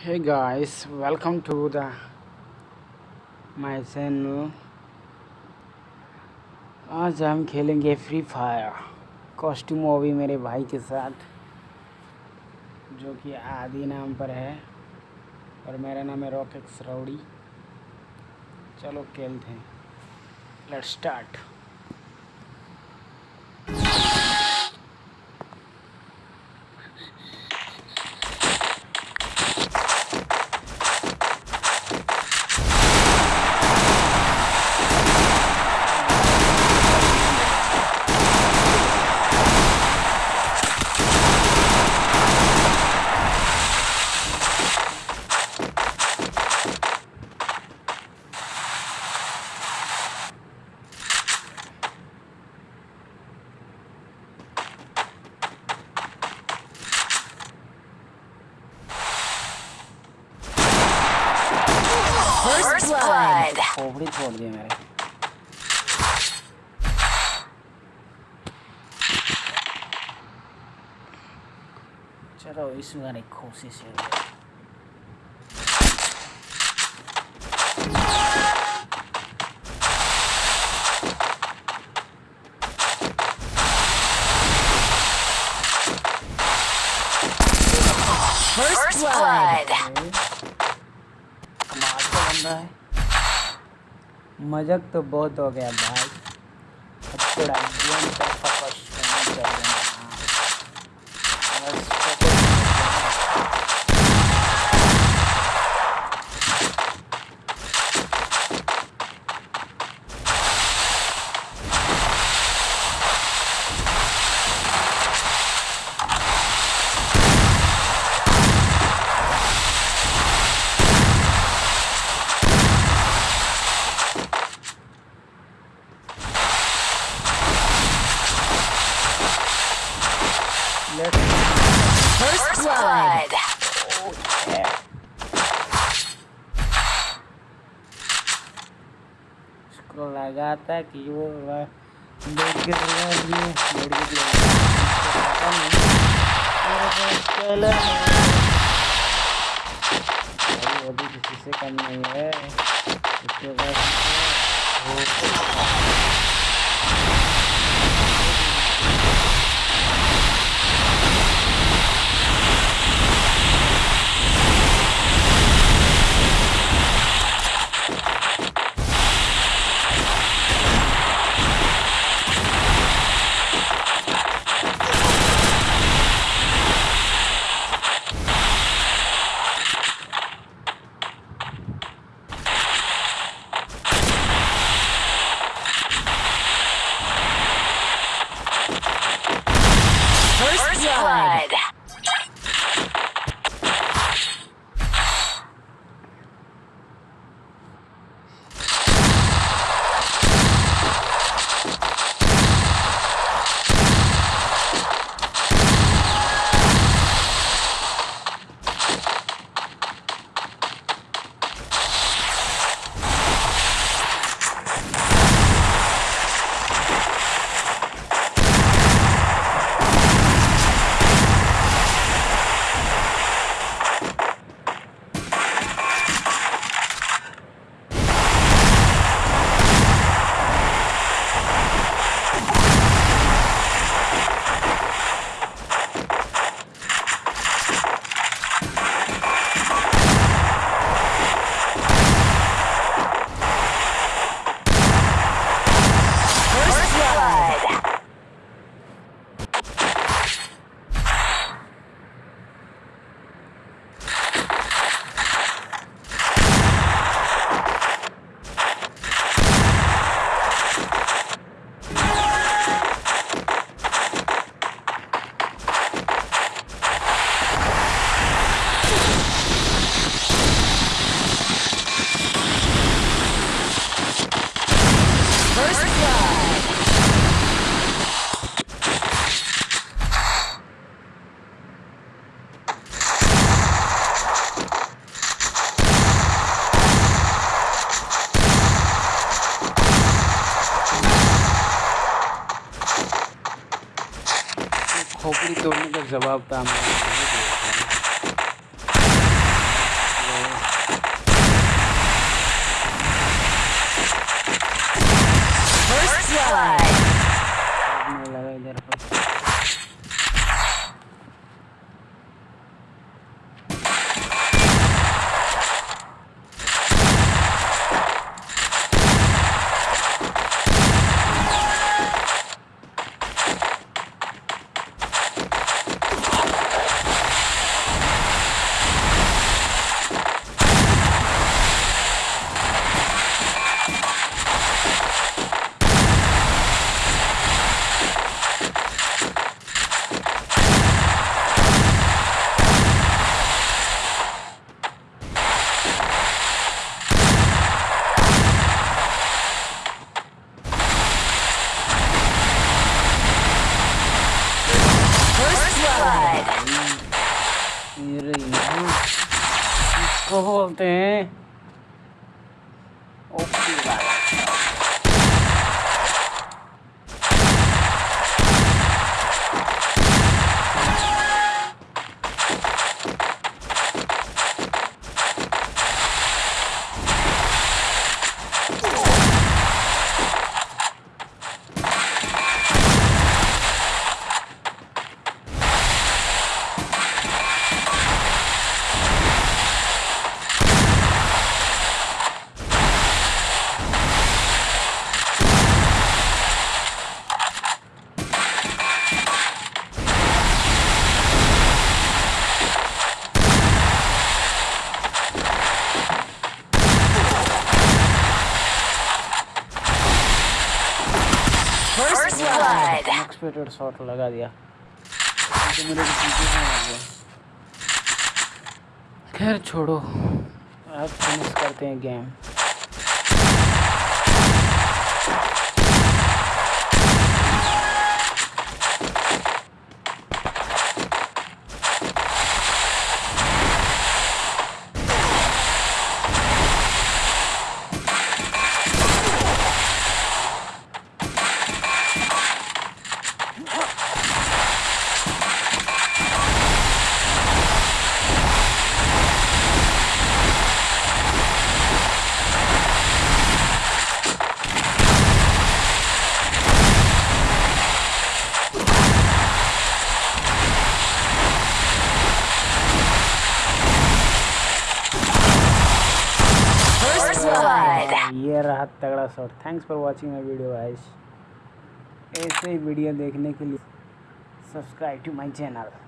hey guys, welcome to the my channel. आज हम खेलेंगे फ्री फायर कॉस्ट्यूम वो भी मेरे भाई के साथ, जो कि आदि नाम पर है, और मेरा नाम है रॉकेट रौड़ी चलो खेलते हैं। Let's start First blood. खोपड़ी छोड़ दिए मेरे चलो इस बार एक कोशिश है First blood. कमाल है मज़ाक तो बहुत हो गया भाई। थोड़ा गेम का फोकस करना चाहिए First blood. उसको लगा था कि वो लोड गिर रहा ये लोड गिर रहा पता नहीं मेरे पास चला। भाई वो भी किसी से कम नहीं है। उसके पास जवाब था हमने इसको बोलते हैं ओपी वाला Blood. Unexpected shot लगा दिया तो मेरे खैर छोड़ो अब फिनिश करते हैं गेम First blood. ये रहा तगड़ा shot. Thanks for watching my video guys ऐसे ही वीडियो देखने के लिए सब्सक्राइब टू माय चैनल